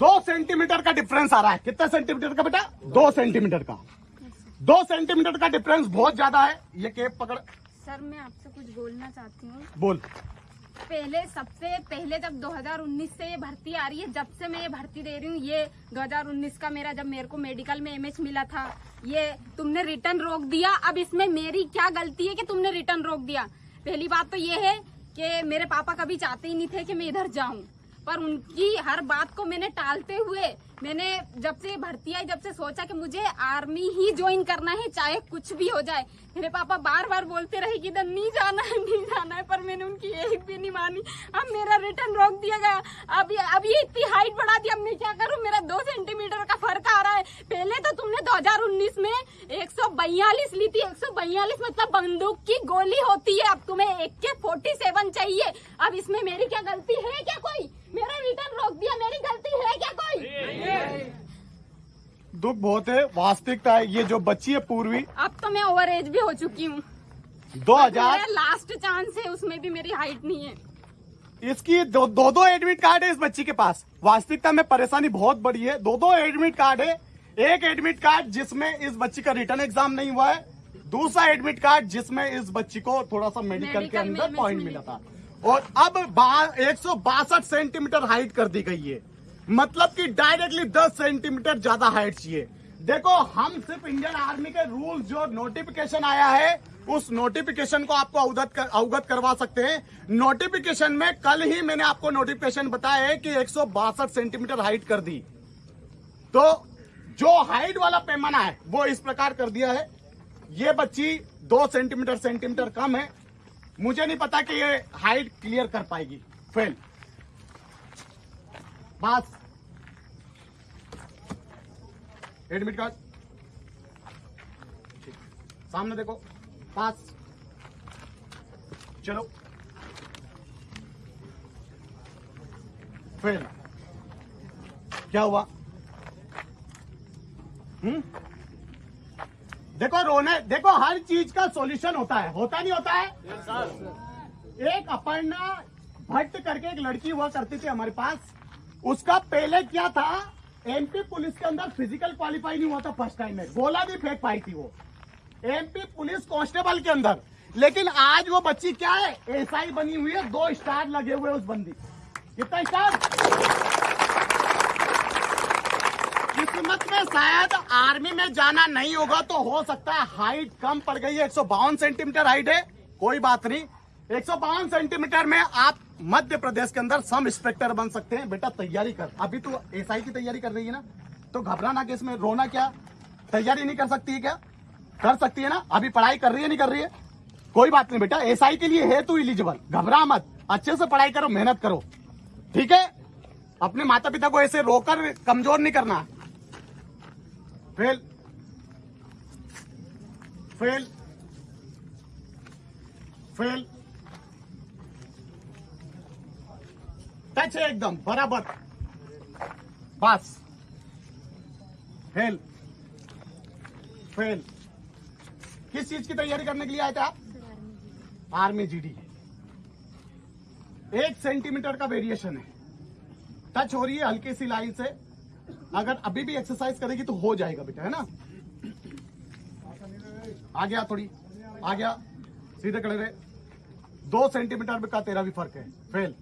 दो सेंटीमीटर का डिफरेंस आ रहा है। कितना सेंटीमीटर का बेटा? दो सेंटीमीटर का। दो सेंटीमीटर का डिफरेंस बहुत ज़्यादा है। ये केप पकड़। सर मैं आपसे कुछ बोलना चाहती हूँ। बोल। पहले सबसे पहले जब 2019 से ये भर्ती आ रही है जब से मैं ये भर्ती दे रही हूँ ये 2019 का मेरा जब मेरे को मेडिकल में एमएच मिला था ये तुमने रिटर्न रोक दिया। अब इसमें मेरी क्या गलती है कि तुमने रिटर्न रोक दिया? पहली बात तो ये है कि मेरे पापा कभी चाहते ही नहीं थे कि मैं इधर जाऊँ। पर उनकी हर बात को मैंने टालते हुए मैंने जब से भर्ती आई, जब से सोचा कि मुझे आर्मी ही ज्वाइन करना है, चाहे कुछ भी हो जाए। मेरे पापा बार बार बोलते रहे कि इधर नहीं जाना है, नहीं जाना है, पर मैंने उनकी एक भी नहीं मानी। अब मेरा रिटर्न रोक दिया गया। अब अब ये इतनी हाइट बढ़ा दी, अब मैं क्या करूँ? मेरा दो सेंटीमीटर का फ़र्क आ रहा है। पहले तो तुमने 2019 में एक सौ बयालीस ली थी। एक सौ बयालीस मतलब बंदूक की गोली होती है। अब तुम्हें एक के चाहिए। अब इसमें मेरी क्या गलती है क्या कोई? मेरा रिटर्न रोक दिया मेरी गलती है क्या कोई दुख बहुत है वास्तविकता है ये जो बच्ची है पूर्वी। अब तो मैं ओवर एज भी हो चुकी हूँ। दो हज़ार लास्ट चांस है उसमें भी मेरी हाइट नहीं है। इसकी दो दो, दो एडमिट कार्ड है इस बच्ची के पास। वास्तविकता में परेशानी बहुत बड़ी है। दो दो एडमिट कार्ड है। एक एडमिट कार्ड जिसमें इस बच्ची का रिटर्न एग्ज़ाम नहीं हुआ है। दूसरा एडमिट कार्ड जिसमें इस बच्ची को थोड़ा सा मेडिकल के अंदर पॉइंट मिला था। और अब एक सौ बासठ सेंटीमीटर हाइट कर दी गई है। मतलब कि डायरेक्टली 10 सेंटीमीटर ज़्यादा हाइट चाहिए। देखो हम सिर्फ़ इंडियन आर्मी के रूल जो नोटिफिकेशन आया है उस नोटिफिकेशन को आपको अवगत कर, अवगत करवा सकते हैं। नोटिफिकेशन में कल ही मैंने आपको नोटिफिकेशन बताया है कि एक सौ बासठ सेंटीमीटर हाइट कर दी। तो जो हाइट वाला पैमाना है वो इस प्रकार कर दिया है। ये बच्ची दो सेंटीमीटर सेंटीमीटर कम है। मुझे नहीं पता कि ये हाइट क्लियर कर पाएगी। फेल बस। एडमिट कार्ड सामने देखो। पास। चलो। फेल क्या हुआ? हम्म? देखो रोने देखो हर चीज़ का सॉल्यूशन होता है। होता नहीं होता है? एक अपर्णा भट्ट करके एक लड़की हुआ करती थी हमारे पास। उसका पहले क्या था? एमपी पुलिस के अंदर फ़िज़िकल क्वालिफाई नहीं हुआ था फ़र्स्ट टाइम में। गोला भी फेंक पाई थी वो। एमपी पुलिस कांस्टेबल के अंदर। लेकिन आज वो बच्ची क्या है? एसआई बनी हुई है, दो स्टार लगे हुए उस बंदी। कितना स्टार किस्मत में शायद आर्मी में जाना नहीं होगा तो हो सकता है हाइट कम पड़ गई है। एक सौ बावन सेंटीमीटर हाइट है, कोई बात नहीं। एक सेंटीमीटर में आप मध्य प्रदेश के अंदर सब इंस्पेक्टर बन सकते हैं। बेटा, तैयारी कर। अभी तो एसआई की तैयारी कर रही है ना? तो घबराना के इसमें रोना क्या? तैयारी नहीं कर सकती है क्या? कर सकती है ना? अभी पढ़ाई कर रही है, नहीं कर रही है? कोई बात नहीं बेटा एसआई के लिए है तू इलिजिबल घबरा मत। अच्छे से पढ़ाई करो, मेहनत करो। ठीक है? अपने माता पिता को ऐसे रोकर, कमज़ोर नहीं करना। फेल। फेल। फेल। टच है एकदम, बराबर। बस। फेल फेल किस चीज़ की तैयारी करने के लिए आए थे आप? आर्मी जीडी एक सेंटीमीटर का वेरिएशन है। टच हो रही है हल्की सी लाइन से। अगर अभी भी एक्सरसाइज करेगी तो हो जाएगा बेटा, है ना? आ गया थोड़ी, आ गया। सीधे खड़े रहे दो सेंटीमीटर का तेरा भी फ़र्क है। फेल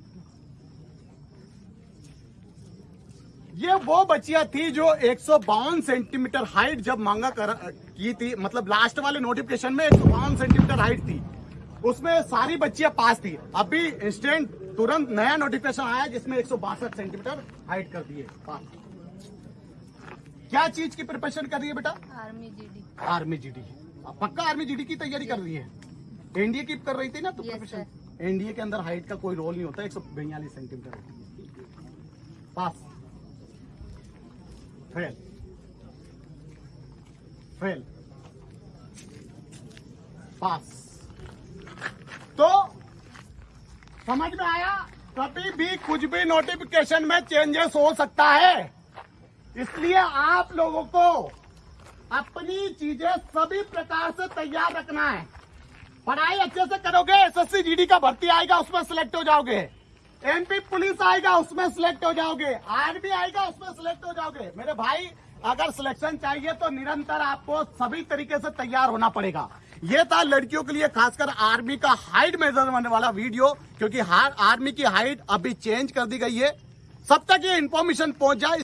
ये वो बच्चियाँ थी जो एक सौ बावन सेंटीमीटर हाइट जब मांगा कर की थी मतलब लास्ट वाले नोटिफिकेशन में एक सेंटीमीटर हाइट थी। उसमें सारी बच्चियाँ पास थी। अभी इंस्टेंट तुरंत नया नोटिफिकेशन आया जिसमें एक सेंटीमीटर हाइट कर दिए। पास। क्या चीज़ की प्रिपरेशन कर रही है बेटा? आर्मी जीडी आर्मी जीडी पक्का आर्मी जीडी की तैयारी कर रही है? एनडीए की कर रही थी ना तो प्रिपरेशन एनडीए के अंदर हाइट का कोई रोल नहीं होता एक सौ बयालीस centimetre pass. Fail fail pass तो समझ में आया? कभी भी कुछ भी नोटिफिकेशन में चेंजेस हो सकता है। इसलिए आप लोगों को अपनी चीज़ें सभी प्रकार से तैयार रखना है। पढ़ाई अच्छे से करोगे एसएससी जीडी का भर्ती आएगा, उसमें सिलेक्ट हो जाओगे। एमपी पुलिस आएगा, उसमें सिलेक्ट हो जाओगे। आर्मी आएगा, उसमें सिलेक्ट हो जाओगे। मेरे भाई, अगर सिलेक्शन चाहिए तो निरंतर आपको सभी तरीके से तैयार होना पड़ेगा। ये था लड़कियों के लिए, खासकर आर्मी का हाइट मेजर होने वाला वीडियो क्योंकि आर्मी की हाइट अभी चेंज कर दी गई है। सब तक ये इन्फॉर्मेशन पहुँच जाए।